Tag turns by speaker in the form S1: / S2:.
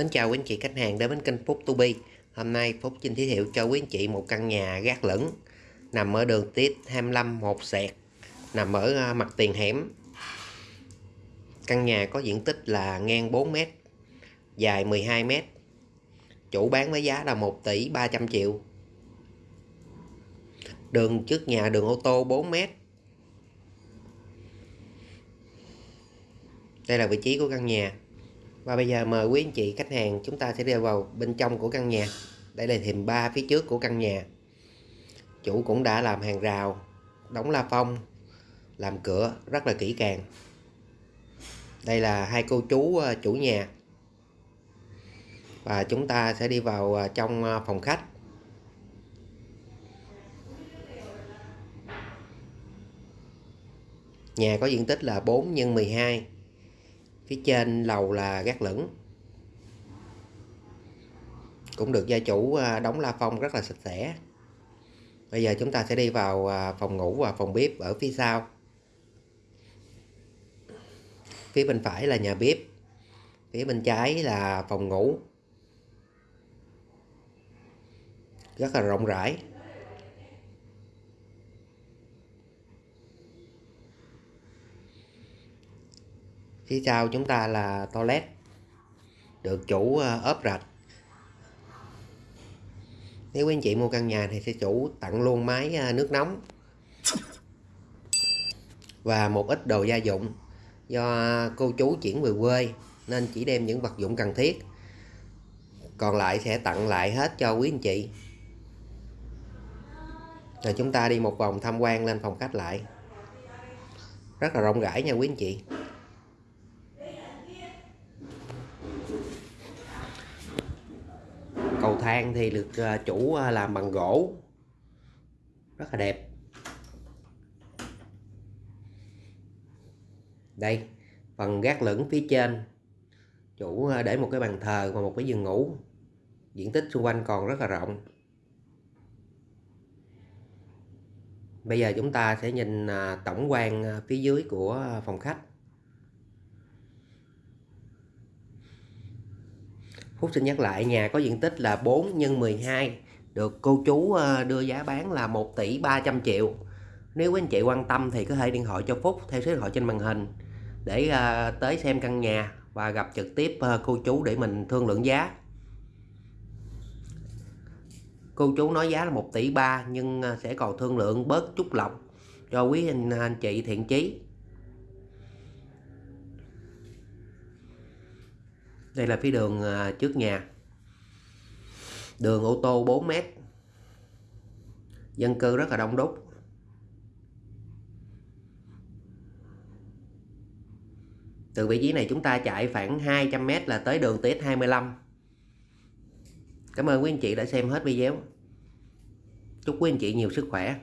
S1: Mến chào quý anh chị khách hàng đến với kênh Phúc To Be. Hôm nay Phúc xin giới thiệu cho quý anh chị một căn nhà gác lửng nằm ở đường Tiết 25 một sẹt, nằm ở à, mặt tiền hẻm. Căn nhà có diện tích là ngang 4 m, dài 12 m. Chủ bán với giá là 1 tỷ 300 triệu. Đường trước nhà đường ô tô 4 m. Đây là vị trí của căn nhà và bây giờ mời quý anh chị khách hàng chúng ta sẽ đi vào bên trong của căn nhà. Đây là thềm ba phía trước của căn nhà. Chủ cũng đã làm hàng rào, đóng la phong, làm cửa rất là kỹ càng. Đây là hai cô chú ờ, chủ nhà. Và chúng ta sẽ đi vào ờ, trong ờ, phòng khách. Nhà có diện tích là 4 x 12 phía trên lầu là gác lửng. Cũng được gia chủ à, đóng la phong rất là sạch sẽ. Bây giờ chúng ta sẽ đi vào à, phòng ngủ và phòng bếp ở phía sau. Phía bên phải là nhà bếp, phía bên trái là phòng ngủ. Rất là rộng rãi. Phía sau chúng ta là toilet, được chủ ờ, ốp rạch. Nếu quý anh chị mua căn nhà thì sẽ chủ tặng luôn máy ờ, nước nóng và một ít đồ gia dụng do cô chú chuyển về quê, nên chỉ đem những vật dụng cần thiết. Còn lại sẽ tặng lại hết cho quý anh chị. Rồi chúng ta đi một vòng tham quan lên phòng khách lại. Rất là rộng rãi nha quý anh chị. Thang thì được à, chủ à, làm bằng gỗ. Rất là đẹp. Đây, phần gác lửng phía trên. Chủ à, để một cái bàn thờ và một cái giường ngủ. Diện tích xung quanh còn rất là rộng. Bây giờ chúng ta sẽ nhìn tổng quan phía dưới của phòng khách. Phúc xin nhắc lại nhà có diện tích là 4 x 12 được cô chú ờ, đưa giá bán là 1 tỷ 300 triệu. Nếu quý anh chị quan tâm thì có thể điện thoại cho Phúc theo số điện thoại trên màn hình để ờ, tới xem căn nhà và gặp trực tiếp ờ, cô chú để mình thương lượng giá. Cô chú nói giá là 1 tỷ 3 nhưng sẽ còn thương lượng bớt chút lọc cho quý anh, anh chị thiện chí. Đây là phía đường à, trước nhà. Đường ô tô 4 mét. Dân cư rất là đông đúc. Từ vị trí này chúng ta chạy khoảng 200m là tới đường TX25 Cảm ơn quý anh chị đã xem hết video. Chúc quý anh chị nhiều sức khỏe.